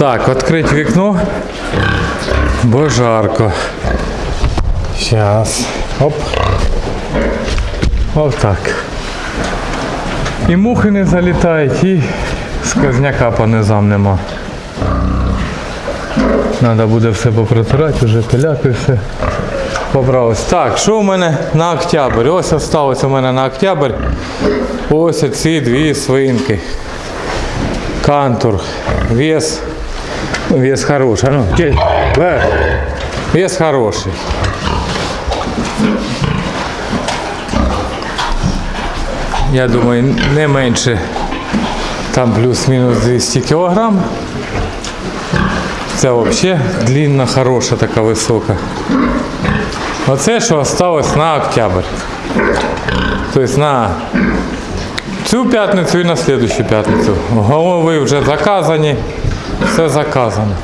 Так, відкрити вікно. Бо жарко. Зараз. Оп. Ось так. І мухи не залітають, і сквозняка по низам нема. Треба буде все попротирати, вже пиляки все побралось. Так, що у мене на октябрь? Ось осталось у мене на октябрь. Ось ці дві свинки. Кантур. Вес. Вес хороший. А Ну, Вес хороший. Я думаю, не менше там плюс-мінус 200 кілограм. Це взагалі длинна, хороша, така висока. Оце, що осталось на октябрь. Тобто на цю п'ятницю і на слідущу п'ятницю. Голови вже заказані, все заказано.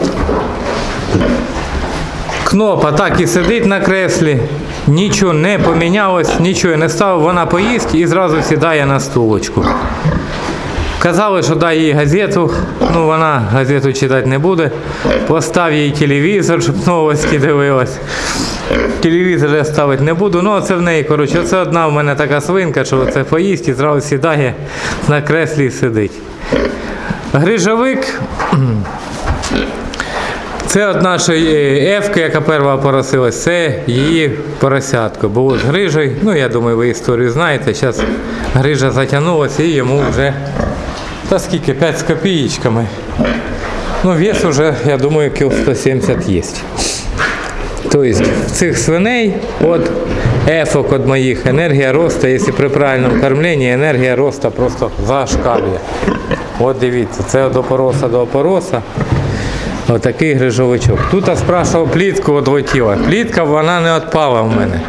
Кнопа так і сидить на креслі, нічого не помінялось, нічого не стало, вона поїсть і зразу сідає на стулочку. Казали, що дай їй газету, ну вона газету читати не буде. Постав їй телевізор, щоб новості дивилась. Телевізор я ставити не буду, ну це в неї, коротше, це одна в мене така свинка, що це поїсть і зразу сідає на креслі і сидить. Грижовик. Це от нашої Ефки, яка перша поросилась, це її поросятко. Було з грижею. Ну, я думаю, ви історію знаєте. Зараз грижа затягнулася і йому вже та скільки, 5 з копієчками. Ну, вес уже, я думаю, кіл 170 є. Тобто цих свиней от ефок від моїх енергія росту, якщо при правильному кормленні, енергія росту просто зашкалює. От дивіться, це від опороса до опороса. Отакий грижовичок. Тут я спрашував плітку відлетіла. Плітка вона не відпала в мене.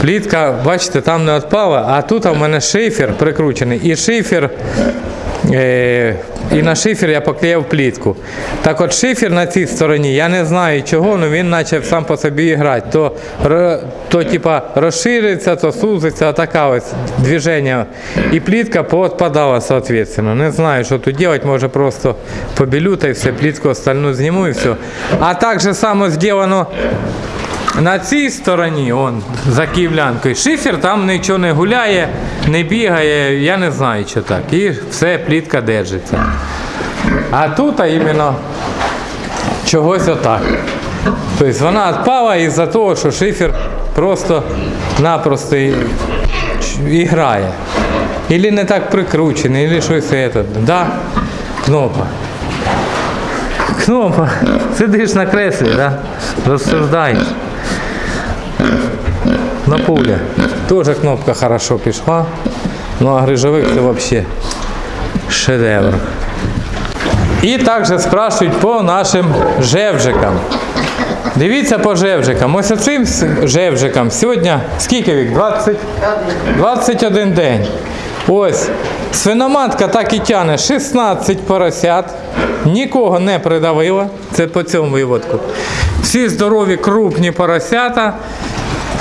Плітка, бачите, там не відпала, а тут у мене шифер прикручений. І шифер, і на шифер я поклеїв плітку. Так от шифер на цій стороні, я не знаю чого, але він почав сам по собі грати. То, то типа розшириться, то сузиться, така ось движення. І плітка поотпадала, соответственно. Не знаю, що тут робити, може просто побілю та і все, плітку остальну зніму і все. А так же само зроблено на цій стороні, он, за київлянкою, шифер там нічого не гуляє, не бігає, я не знаю, що так. І все, плітка держиться. А тут а іменно чогось отак. Тобто вона відпала із-за того, що шифер просто-напросто і грає. Ілі не так прикручений, ілі щось це. Да? Кнопа. Кнопа. Сидиш на креслі, да? розсуждаєш. На пуле Тоже кнопка хорошо пішла. Ну а грижовик це взагалі шедевр. І також спрашують по нашим жевжикам. Дивіться по жевжикам. Ось оцим жевжикам сьогодні скільки вік? 20? 21 день. Ось. Свиноматка так і тяне 16 поросят. Нікого не придавила. Це по цьому виводку. Всі здорові крупні поросята.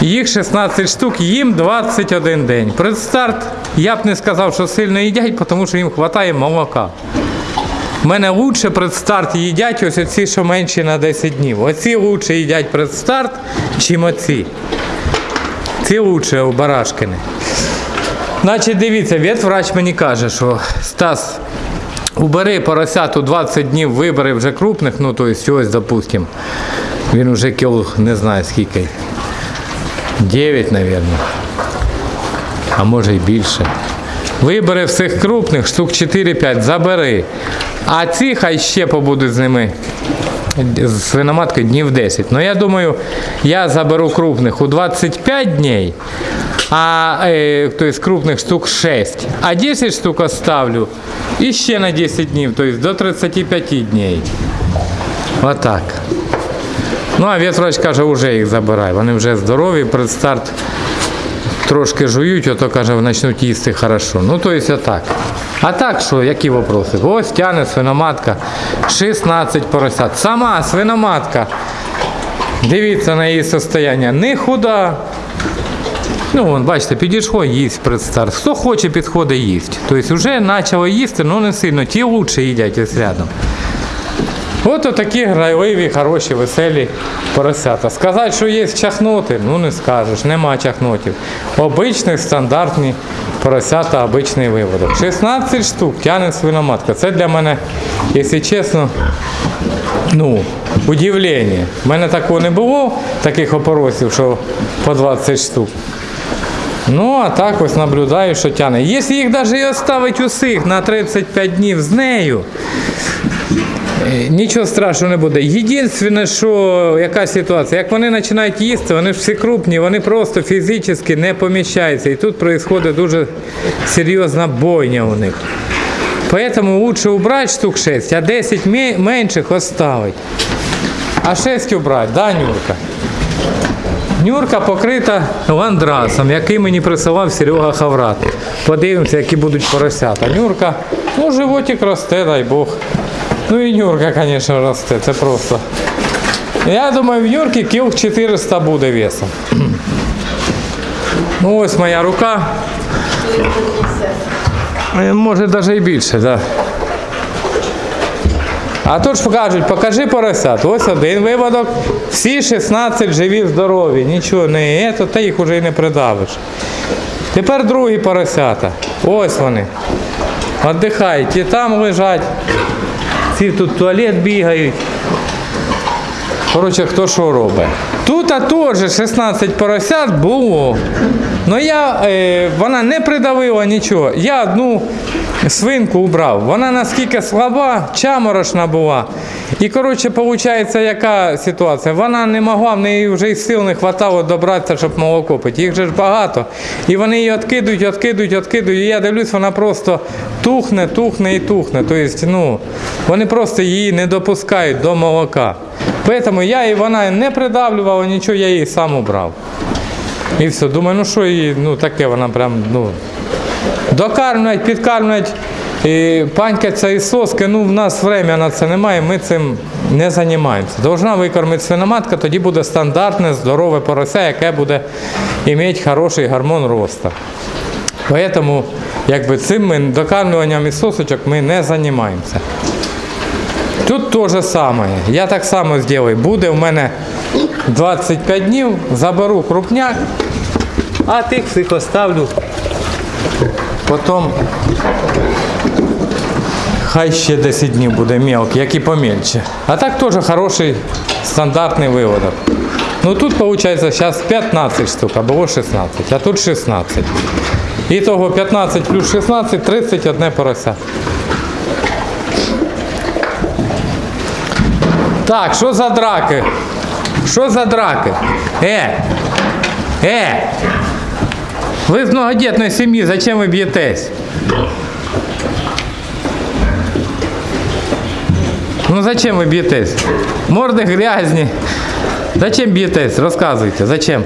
Їх 16 штук, їм 21 день. Предстарт я б не сказав, що сильно їдять, тому що їм вистачає молока. У мене лучше предстарт їдять ось оці, що менші на 10 днів. Оці лучше їдять предстарт, чим оці. Ці лучше у барашкини. Значить, дивіться, ветврач мені каже, що Стас, убери поросяту 20 днів, вибери вже крупних, ну то есть ось, допустим. Він вже кіл не знаю скільки. 9, мабуть. А може й більше. Вибери всіх крупних, штук 4-5, забери. А ці хай ще побудуть з ними. З свиноматкою днів 10. Ну я думаю, я заберу крупних у 25 днів, а е, то есть крупних штук 6. А 10 штук оставлю і ще на 10 днів, то есть до 35 днів. Отак. Ну, а ветврач каже, вже їх забирай. Вони вже здорові, предстарт трошки жують, ото каже, почнуть їсти хорошо. Ну, то есть отак. А так що, які вопроси? Ось тяне свиноматка, 16 поросят. Сама свиноматка. Дивіться на її состояння. Не худа. Ну, вон, бачите, підійшло, їсть предстарт. Хто хоче, підходить їсть. Тобто вже почало їсти, але не сильно. Ті лучше їдять ось рядом. От такі грайливі, хороші, веселі поросята. Сказати, що є чахноти, ну не скажеш, нема чахнотів. Обичні стандартні поросята, обичний виводок. 16 штук тягне свиноматка. Це для мене, якщо чесно, ну, удивлення. У мене такого не було, таких опоросів, що по 20 штук. Ну, а так ось наблюдаю, що тягне. Якщо їх навіть і оставить усіх на 35 днів з нею, е, нічого страшного не буде. Єдине, що яка ситуація, як вони починають їсти, вони ж всі крупні, вони просто фізично не поміщаються. І тут відбувається дуже серйозна бойня у них. Поэтому лучше убрать штук 6, а 10 менших оставить. А 6 убрать, да, Нюрка? Нюрка покрита ландрасом, який мені присилав Серега Хаврат. Подивимося, які будуть поросята. Нюрка, ну животик росте, дай Бог. Ну і Нюрка, звісно, росте, це просто. Я думаю, в Нюрки кіл 400 буде весом. Ну ось моя рука. Е, Може навіть і більше, так. Да. А тут ж покажуть, покажи поросят. Ось один виводок, всі 16 живі, здорові, нічого не є, то ти їх вже і не придавиш. Тепер другі поросята. Ось вони. Отдихають, ті там лежать, ці тут туалет бігають. Коротше, хто що робить. Тут теж 16 поросят було. Ну я, е, вона не придавила нічого. Я одну свинку убрав. Вона наскільки слаба, чаморошна була. І коротше, виходить, яка ситуація? Вона не могла, в неї вже й сил не вистачало добратися, щоб молоко пити. Їх же ж багато. І вони її відкидують, відкидують, відкидують. І я дивлюсь, вона просто тухне, тухне і тухне. Тобто, ну, вони просто її не допускають до молока. Поэтому я і вона не придавлювала нічого, я її сам убрав. І все, думаю, ну що її, ну таке вона прям, ну. Докармлюють, підкармлюють, і панькаться і соски, ну в нас время на це немає, ми цим не займаємося. Должна викормити свиноматка, тоді буде стандартне, здорове порося, яке буде мати хороший гормон росту. Поэтому якби цим ми докармлюванням і сосочок ми не займаємося. Тут те же саме. Я так само зроблю. Буде в мене 25 днів, заберу крупняк, а тих всіх оставлю. Потім хай ще 10 днів буде мелкий, як і помельче. А так теж хороший стандартний виводок. Ну тут виходить зараз 15 штук, а було 16, а тут 16. І того 15 плюс 16 31 порося. Так, що за драки? Що за драки? Е! Е! Ви з многодітної сім'ї, зачем ви б'єтесь? Ну зачем ви б'єтесь? Морди грязні. Зачем б'єтесь? Розказуйте, зачем?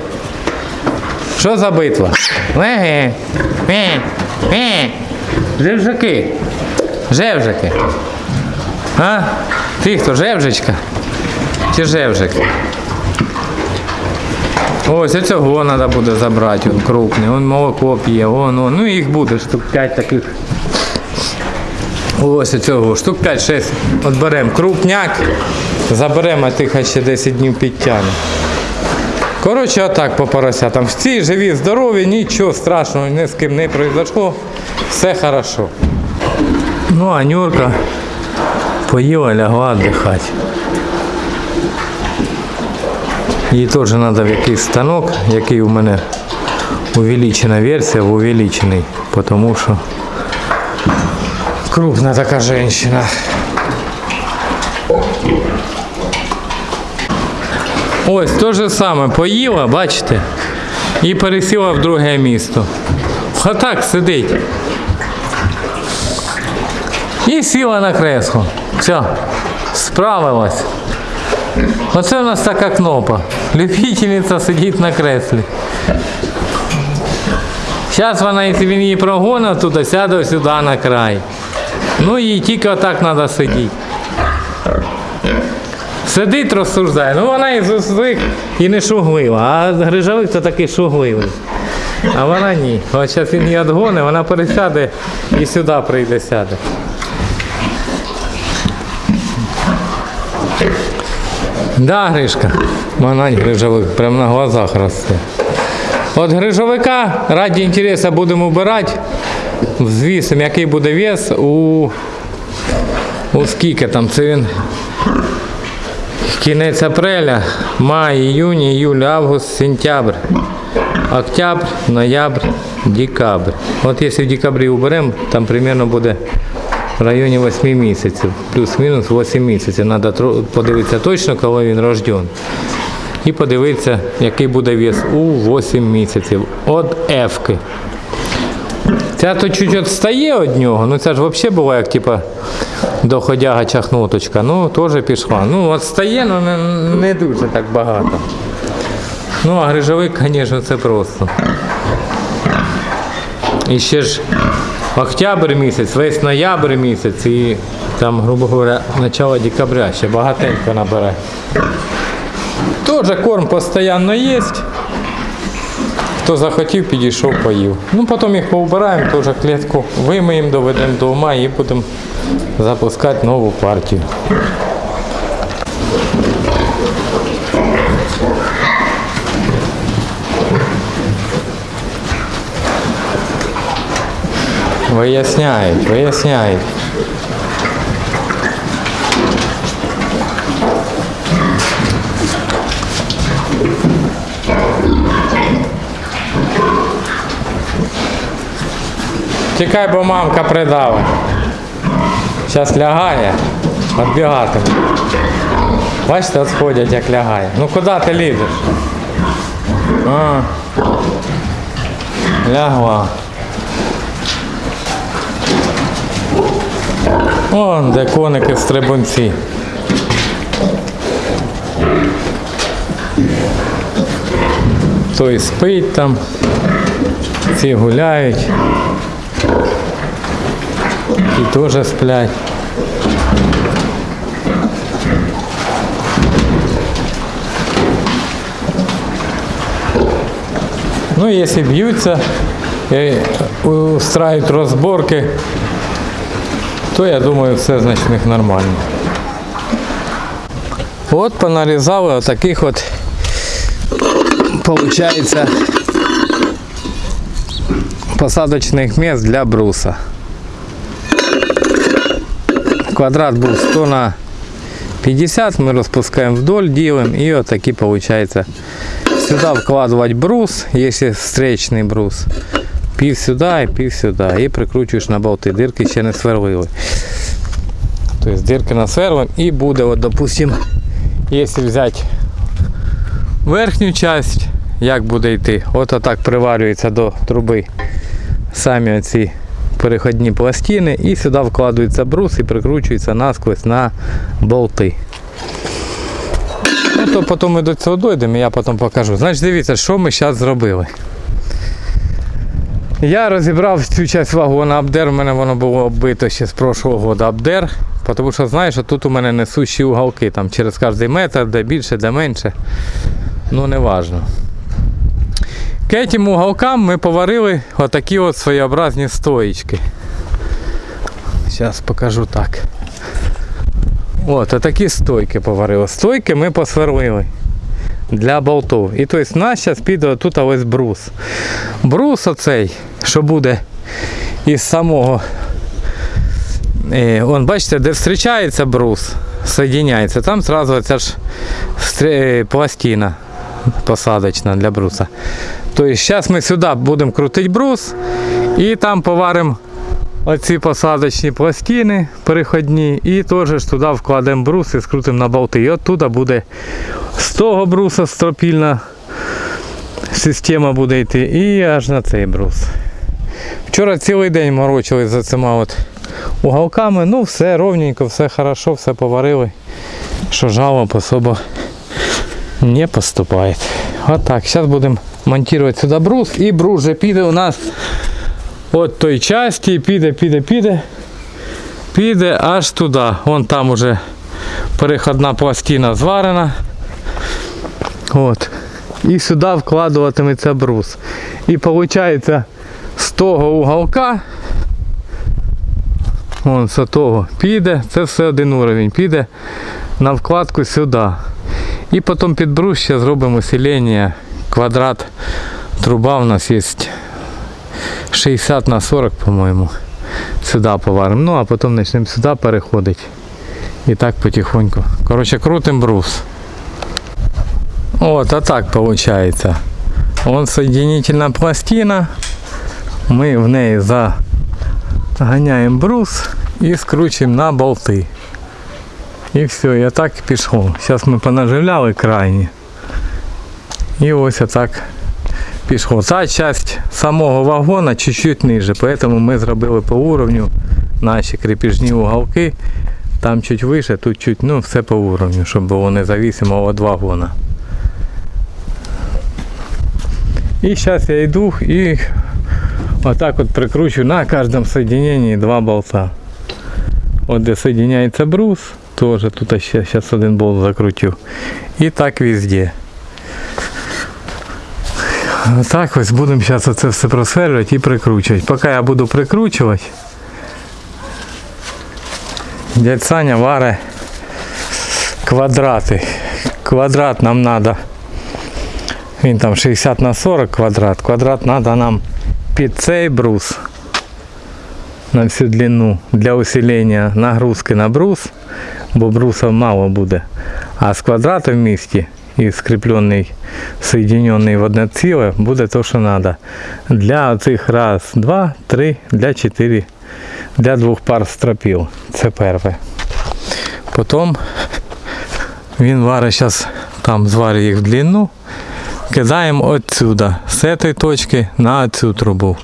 Що за битва? Еге. Е. Е. Жевжики. Жевжики. А? Ти хто, жевжичка? Чи жевжик? Ось оцього треба буде забрати, він крупний, він молоко п'є, вон, вон. ну їх буде штук 5 таких. Ось оцього, штук 5-6 відберемо крупняк, заберемо, а тих ще 10 днів підтягне. Коротше, отак по поросятам. Всі живі, здорові, нічого страшного ні з ким не произошло, все хорошо. Ну, а Нюрка поїла, лягла віддихати. Їй теж треба в якийсь станок, який у мене увеличена версія, в увеличений, тому що крупна така жінка. Ось те же саме поїла, бачите, і пересіла в друге місто. Отак сидить. І сіла на кресло. Все, справилась. Оце у нас така кнопа. Любительниця сидить на креслі. Зараз вона, якщо він її прогонить туди, сяде сюди на край. Ну їй тільки отак треба сидіти. Сидить, розсуждає. Ну вона і звик і не шуглива. А грижовик то такий шугливий. А вона ні. От зараз він її відгонить, вона пересяде і сюди прийде сяде. Да, Гришка. Манань грижовик, прямо на глазах росте. От грижовика раді інтересу будемо вбирати. Звісимо, який буде вес у, у скільки там. Це він кінець апреля, май, іюнь, іюль, август, сентябрь, октябрь, ноябрь, декабрь. От якщо в декабрі уберемо, там примерно буде в районі 8 місяців, плюс-мінус 8 місяців. Треба подивитися точно, коли він рожден. І подивитися, який буде вес у 8 місяців. От Ефки. Ця то чуть відстає від нього, ну це ж взагалі була як типа доходяга чахнуточка. Ну, теж пішла. Ну, відстає, але не, не дуже так багато. Ну, а грижовик, звісно, це просто. І ще ж октябрь місяць, весь ноябрь місяць і там, грубо говоря, начало декабря ще багатенько набере. Теж корм постійно є. Хто захотів, підійшов, поїв. Ну, потім їх повбираємо, теж клітку вимиємо, доведемо до ума і будемо запускати нову партію. Виясняють, виясняють. Тікай, бо мамка придава. Зараз лягає, відбігатиме. Бачите, от сходять, як лягає. Ну куди ти лізеш? А, лягла. Вон, де коники стрибунці. Той спить там, ці гуляють. І теж сплять. Ну, если бьются и устраивают разборки, то я думаю, все значить в них нормально. От понарізали отаких от, получается, посадочних місць для бруса. Квадрат був 100 на 50, ми розпускаємо вдоль, ділимо і отакі виходить. Сюди вкладувати брус, якщо встречний брус. Пів сюди і пів сюди. І прикручуєш на болти. Дирки ще не сверлили. Тобто дирки насверлим і буде, от, допустим, якщо взяти верхню часть, як буде йти, от отак приварюється до труби самі оці переходні пластини і сюди вкладується брус і прикручується насквозь на болти. Ну, то потім ми до цього дійдемо, я потім покажу. Значить, дивіться, що ми зараз зробили. Я розібрав цю часть вагона Абдер, у мене воно було оббито ще з прошлого року Абдер, тому що знаєш, що тут у мене несущі уголки, там через кожний метр, де більше, де менше. Ну не важно. К цим уголкам ми поварили отакі от своєобразні стоїчки. Зараз покажу так. От, отакі стойки поварили. Стойки ми посверлили для болтів. І тобто в нас зараз піде тут ось брус. Брус оцей, що буде із самого. Е, он, бачите, де зустрічається брус, соєдиняється, там одразу ця ж пластина посадочна для бруса. Тобто зараз ми сюди будемо крутити брус і там поваримо оці посадочні пластини переходні і теж туди вкладемо брус і скрутимо на болти. І оттуда буде з того бруса стропільна система буде йти і аж на цей брус. Вчора цілий день морочили за цими от уголками. Ну все ровненько, все хорошо, все поварили. Що жалоб особо не поступає. Вот так, зараз будемо монтувати сюди брус і брус вже піде у нас от той часті, піде, піде, піде, піде аж туди. Вон там уже переходна пластина зварена. От. І сюди вкладуватиметься брус. І виходить з того уголка, вон з того піде, це все один уровень, піде на вкладку сюди. І потім під брус ще зробимо усилення. Квадрат труба у нас є 60 на 40, по-моєму. Сюди поваримо. Ну а потім почнемо сюди переходити. І так потихоньку. Коротше, крутим брус. Вот, а так получается. Вон соединительная пластина. Мы в ней загоняем брус и скручиваем на болты. І все, і так пішло. Зараз ми понаживляли крайні. І ось отак пішло. Ця часть самого вагона чуть-чуть ниже, поэтому ми зробили по уровню наші крепежні уголки. Там чуть вище, тут чуть, ну все по уровню, щоб було независимо від вагона. І зараз я йду і отак от прикручу на кожному соединении два болта. От де соединяється брус, теж тут ще зараз один болт закрутив. І так везде. Так ось будемо зараз оце все просверлювати і прикручувати. Поки я буду прикручувати, дядь Саня варе квадрати. Квадрат нам треба. Він там 60 на 40 квадрат. Квадрат треба нам під цей брус на всю длину для усилення нагрузки на брус, бо брусов мало буде. А з квадрата в місті і скріплений, соединений в одне ціле, буде то, що треба. Для цих раз, два, три, для чотири, для двох пар стропіл. Це перше. Потім він варить зараз там зварить їх в длину. Кидаємо отсюда, з цієї точки на цю трубу.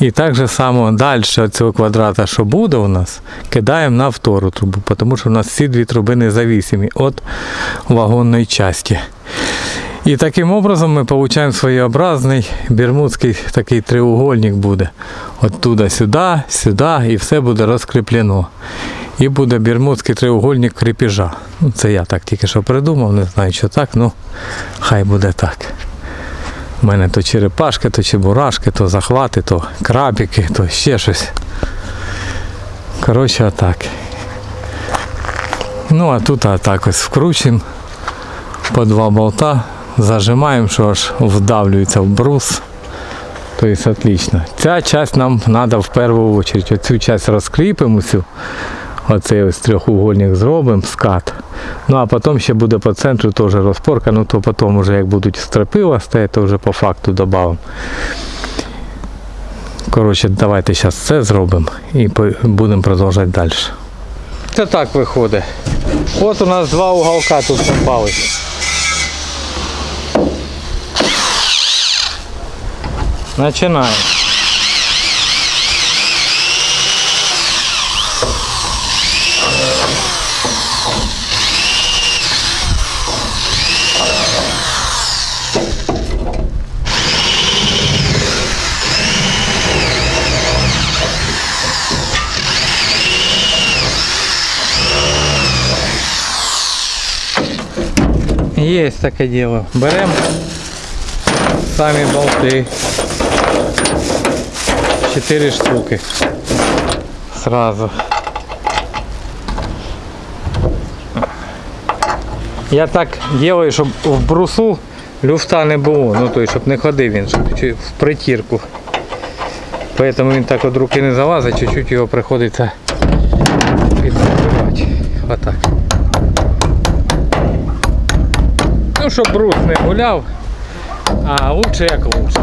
І так же само далі цього квадрата, що буде у нас, кидаємо на втору трубу, тому що у нас всі дві труби независимі від вагонної частини. І таким образом ми отримуємо своєобразний бермудський такий треугольник буде. Оттуда сюди, сюди і все буде розкріплено. І буде бермудський треугольник крепежа. Ну, це я так тільки що придумав, не знаю, що так, ну хай буде так. У мене то черепашки, то чебурашки, то захвати, то крабики, то ще щось. Коротше, отак. Ну а тут отак ось вкручуємо по два болта, зажимаємо, що аж вдавлюється в брус. Тобто отлично. Ця часть нам треба в першу чергу. Оцю часть розкріпимо, цю, оцей ось трьохугольник зробимо, скат. Ну а потім ще буде по центру теж розпорка, ну то потім вже як будуть стропила стоять, то вже по факту додамо. Коротше, давайте зараз це зробимо і будемо продовжувати далі. Це так виходить. От у нас два уголка тут попались. Починаємо. Есть таке діло. Беремо самі болти. Чотири штуки. Сразу. Я так делаю, щоб в брусу люфта не було. Ну той, щоб не ходив він, щоб в притірку. Поэтому він так від руки не залазить, чуть-чуть його приходиться підстрибати. Отак. Ну, щоб брус не гуляв, а лучше як лучше.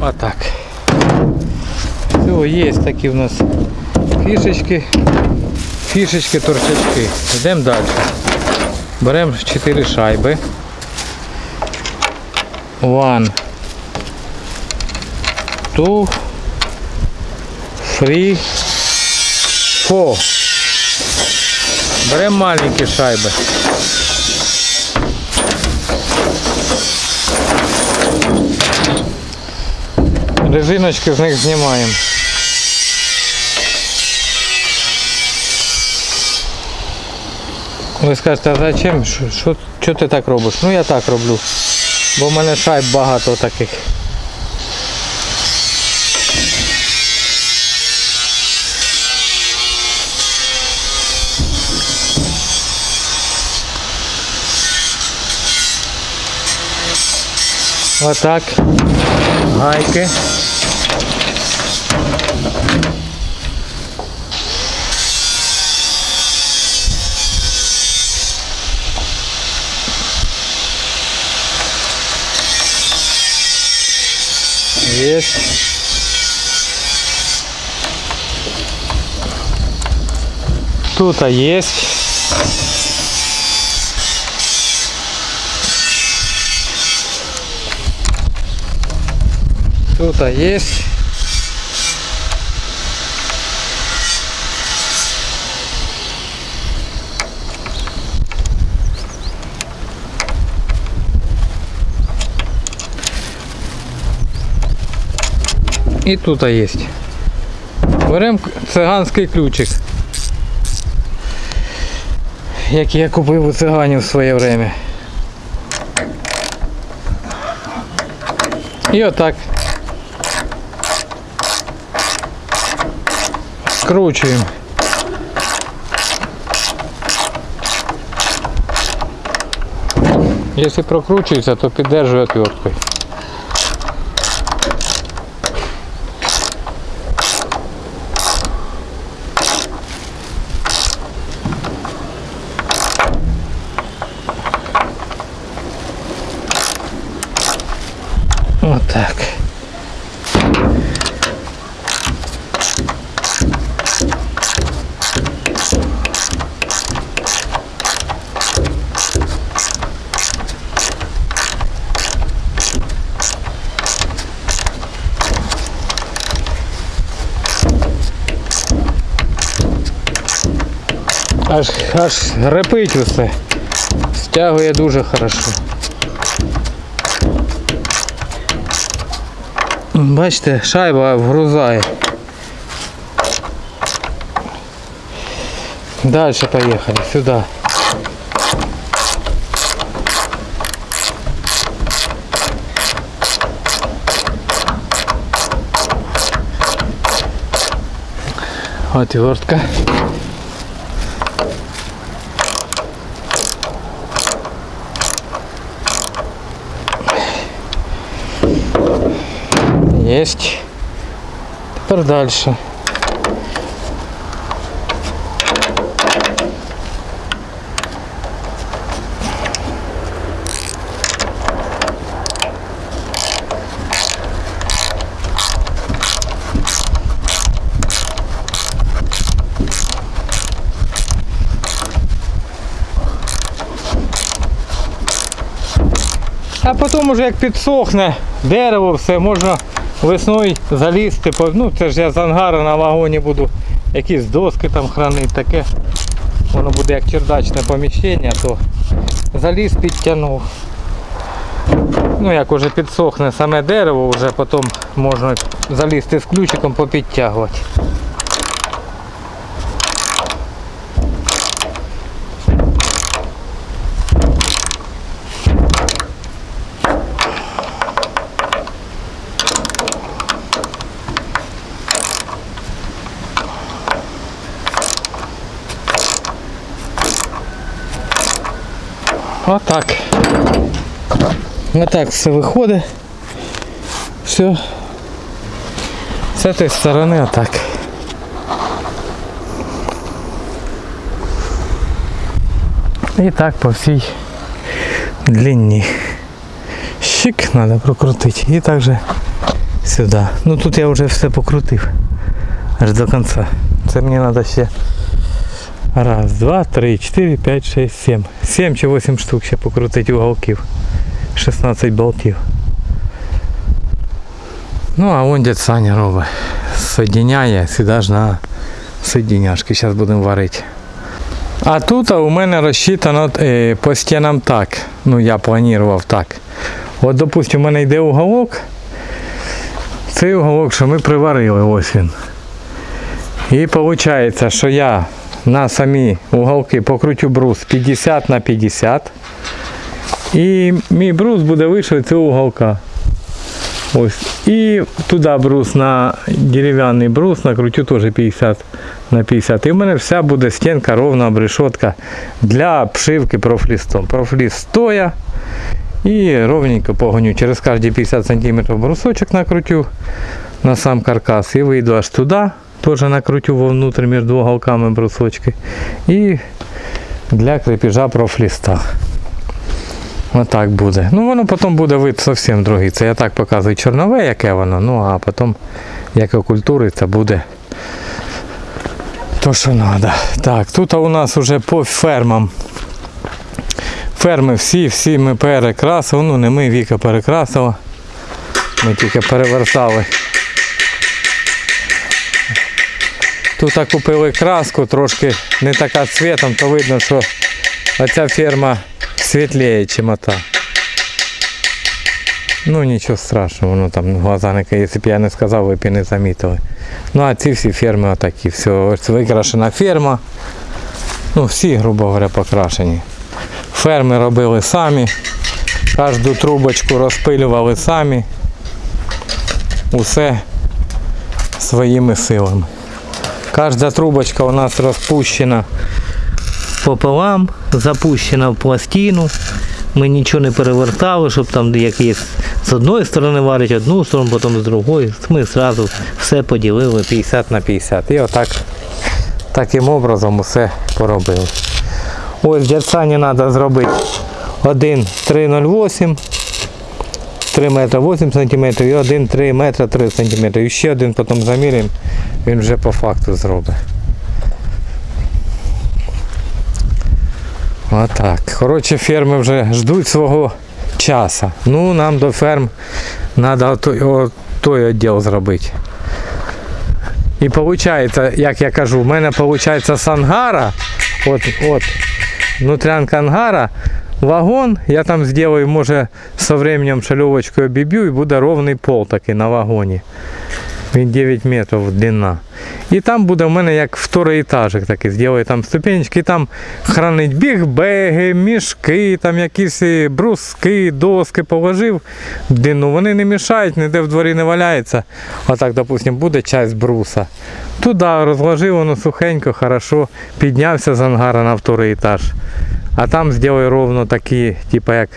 Отак. Все, є такі у нас фішечки. Фішечки, торчачки. Йдемо далі. Беремо 4 шайби. One. Two. Three. Four. Беремо маленькі шайби. резиночки з них знімаємо. Ви скажете, а зачем? Що, що, що ти так робиш? Ну я так роблю. Бо в мене шайб багато таких. Отак. так. Гайки. Есть. Тут есть. Тут а есть. І тут есть. Беремо циганський ключик. Який я купив у циганів в своє время. І отак. Скручуємо. Якщо прокручується, то піддержує отверткою. Вот так. Аж, аж репить усе. Стягує дуже хорошо. Бачите, шайба вгрузає. Дальше поехали, сюда. Отвертка. Есть. Теперь дальше. А потім уже як підсохне дерево, все можна весною залізти. Ну це ж я з ангара на вагоні буду якісь доски там хранити, таке. Воно буде як чердачне поміщення, то заліз підтягнув. Ну як уже підсохне саме дерево, вже потім можна залізти з ключиком попідтягувати. Отак. Отак все виходить. Все. З цієї сторони отак. І так по всій длині. Щик треба прокрутити. І також сюди. Ну тут я вже все покрутив. Аж до кінця. Це мені треба ще Раз, два, три, чотири, п'ять, шесть, сім. Сім чи вісім штук ще покрутити уголків. 16 болтів. Ну, а вон дядь Саня робить. Соединяє сюди ж на соединяшки. Зараз будемо варити. А тут у мене розчитано е, по стінам так. Ну, я планував так. От, допустим, у мене йде уголок. Цей уголок, що ми приварили, ось він. І виходить, що я на самі уголки покрутю брус 50 на 50. І мій брус буде вище цього уголка. Ось. І туди брус на дерев'яний брус накрутю теж 50 на 50. І в мене вся буде стінка ровна обрешетка для обшивки профлістом. Профліст стоя. І ровненько погоню. Через кожні 50 см брусочок накрутю на сам каркас і вийду аж туди. Теж накрутю вовнутрь між уголками брусочки. І для крепежа профліста. Отак буде. Ну воно потім буде вид зовсім другий. Це я так показую чорнове, яке воно, ну а потім як окультуриться буде то, що треба. Так, тут у нас вже по фермам. Ферми всі, всі ми перекрасили. Ну не ми, Віка перекрасила. Ми тільки перевертали. Тут купили краску, трошки не така цвітом, то видно, що оця ферма світліє, ніж ота. Ну нічого страшного, воно там глаза не якщо б я не сказав, ви б і не замітили. Ну а ці всі ферми отакі, все, ось викрашена ферма. Ну всі, грубо говоря, покрашені. Ферми робили самі, кожну трубочку розпилювали самі. Усе своїми силами. Кожна трубочка у нас розпущена пополам, запущена в пластину. Ми нічого не перевертали, щоб там як є з одної сторони варять одну сторону, потім з другої. Ми одразу все поділили 50 на 50. І отак таким образом усе поробили. Ось дядсані треба зробити 1,308, 3 метра 8 см і 1 3 метра 3 см. І ще один потім заміряємо, він вже по факту зробить. Отак. Коротше, ферми вже ждуть свого часу. Ну, нам до ферм треба той, той відділ зробити. І виходить, як я кажу, в мене виходить з ангара, от, от, внутрянка ангара, вагон, я там зроблю, може, со временем шальовочкою обіб'ю і буде ровний пол такий на вагоні. Він 9 метрів длина. І там буде в мене як второй етажик такий, зроблю там ступенечки, там хранить бігбеги, мішки, там якісь бруски, доски положив в длину. Вони не мішають, ніде в дворі не валяється. Отак, допустим, буде часть бруса. Туди розложив, воно сухенько, хорошо, піднявся з ангара на второй етаж. А там зроблю ровно такі, типу як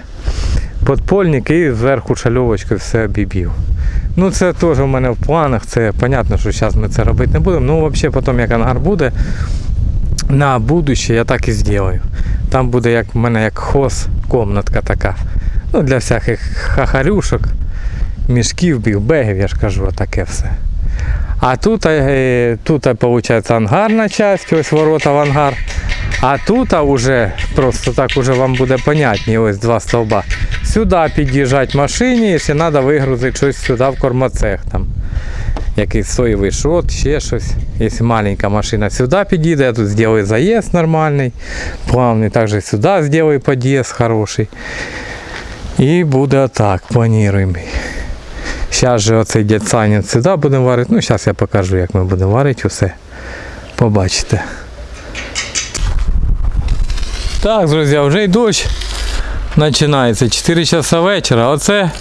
подпольник і зверху шальовочкою все обіб'ю. Ну це теж у мене в планах, це понятно, що зараз ми це робити не будемо. Ну взагалі потім як ангар буде, на будуще я так і зроблю. Там буде як в мене як хоз, комнатка така. Ну для всяких хахарюшок, мішків, бігбегів, я ж кажу, таке все. А тут, е, тут виходить ангарна частина, ось ворота в ангар. А тут уже просто так уже вам буде понятні, ось два стовба. Сюди під'їжджати машині, якщо треба вигрузити щось сюди в кормоцех. Там. Якийсь соєвий шот, ще щось. Якщо маленька машина сюди підійде, я тут зроблю заїзд нормальний, плавний, також сюди зроблю під'їзд хороший. І буде так, плануємо. Зараз же оцей дядь Саня сюди будемо варити. Ну, зараз я покажу, як ми будемо варити усе. Побачите. Так, друзі, вже й дощ починається. 4 часа вечора. Оце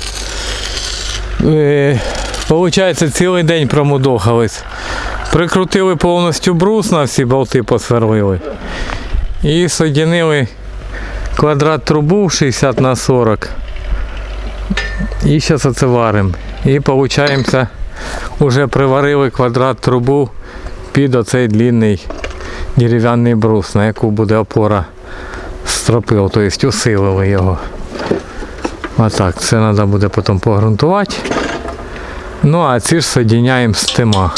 е, виходить цілий день промудохались. Прикрутили повністю брус на всі болти посверлили. І соєдинили квадрат трубу 60 на 40. І зараз оце варимо. І виходить, вже приварили квадрат трубу під оцей длинний дерев'яний брус, на яку буде опора стропил, тобто усилили його. Отак, це треба буде потім погрунтувати. Ну а ці ж соєдиняємо з тима.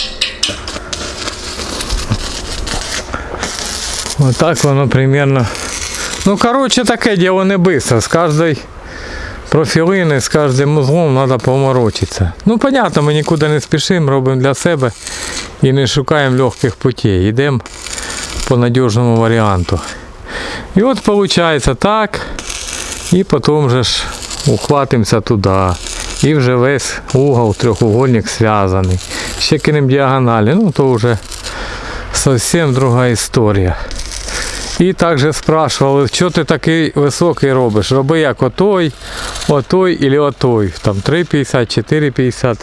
Отак воно примерно. Ну коротше таке діло не швидко. З кожної профілини, з кожним узлом треба поморочитися. Ну, понятно, ми нікуди не спішимо, робимо для себе і не шукаємо легких путей. Йдемо по надіжному варіанту. І от виходить так. І потім вже ж ухватимося туди. І вже весь угол трьохугольник зв'язаний. Ще кинемо діагоналі, ну то вже зовсім друга історія. І також спрашували, що ти такий високий робиш? Роби як отой, отой або отой. Там 3,50, 4,50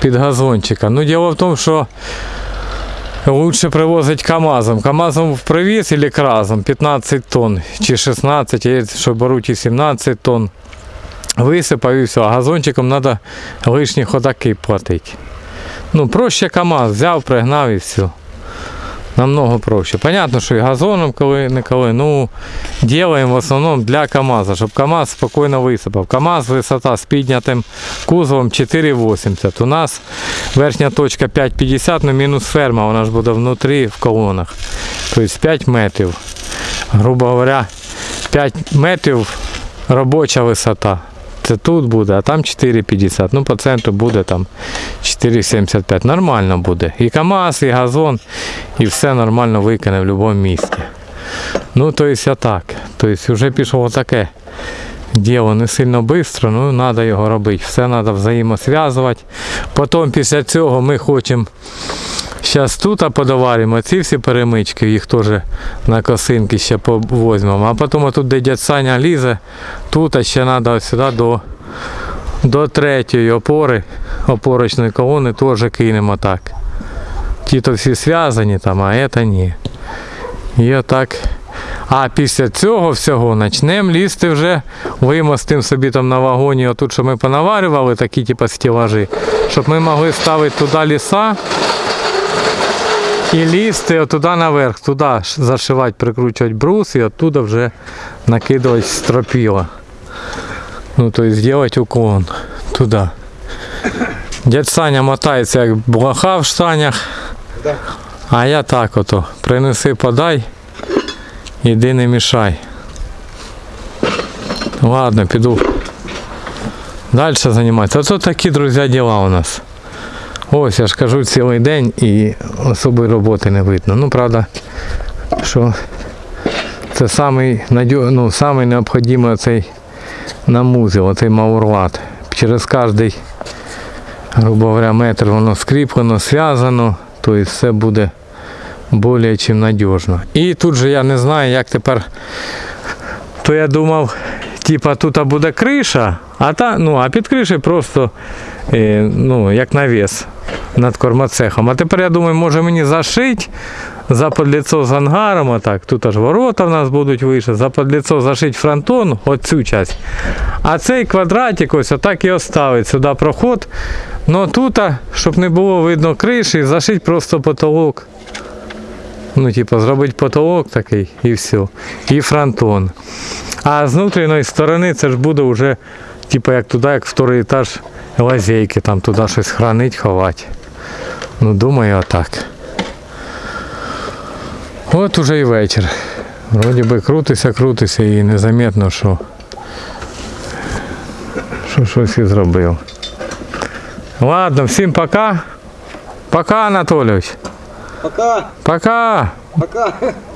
під газончика. Ну діло в тому, що лучше привозить КАМАЗом. КАМАЗом привіз или кразом 15 тонн чи 16, є, що беруть і 17 тонн. висипав і все. А газончиком треба лишні ходаки платити. Ну, проще КАМАЗ взяв, пригнав і все. Намного проще. Понятно, що і газоном коли не коли. Ну, делаем в основному для КАМАЗа, щоб КАМАЗ спокійно висипав. КАМАЗ висота з піднятим кузовом 4,80. У нас верхня точка 5,50, ну мінус ферма, вона ж буде внутрі в колонах. Тобто 5 метрів. Грубо говоря, 5 метрів робоча висота. Це тут буде, а там 4,50. Ну, по центру буде там 4,75. Нормально буде. І КАМАЗ, і газон, і все нормально викине в будь-якому місці. Ну, то есть так. Тобто вже пішло таке діло не сильно швидко, ну треба його робити. Все треба взаємосв'язувати. Потім після цього ми хочемо Зараз тут подоваримо ці всі перемички, їх теж на косинки ще повозьмемо. А потім тут, де дядь Саня лізе, тут ще треба сюди до, до третьої опори, опорочної колони теж кинемо так. Ті то всі зв'язані там, а це ні. І отак. А після цього всього почнемо лізти вже, вимостимо собі там на вагоні, отут, що ми понаварювали, такі типу стілажі, щоб ми могли ставити туди ліса. І лізти отуди наверх, туди зашивати, прикручувати брус і оттуда вже накидувати стропіла. Ну, тобто зробити уклон туди. Дядь Саня мотається як блоха в штанях. А я так ото. Принеси, подай, іди не мішай. Ладно, піду. Далі займатися. Оце такі, друзі, діла у нас. Ось я ж кажу цілий день і особої роботи не видно. Ну, правда, що це самий, ну, необхідний цей намузел, оцей маурлат. Через кожний, грубо говоря, метр воно скріплено, зв'язано, тобто все буде більш чим надіжно. І тут же я не знаю, як тепер. То я думав, типа тут буде криша, а та, ну, а під кришею просто е, ну, як навіс над кормоцехом. А тепер я думаю, може мені зашити за подліцо з ангаром, отак. Тут аж ворота в нас будуть вище, за подліцо зашити фронтон, оцю часть. А цей квадратик ось отак і оставить сюди проход. Ну тут, щоб не було видно криші, зашити просто потолок. Ну, типу, зробити потолок такий і все. І фронтон. А з внутрішньої сторони це ж буде вже, типу, як туди, як вторий етаж лазейки, там туди щось хранить, ховати. Ну, думаю, отак. От уже і вечір. Вроді би крутися, крутися і незаметно, що, що щось і зробив. Ладно, всім пока. Пока, Анатолійович. Пока, Пока. пока.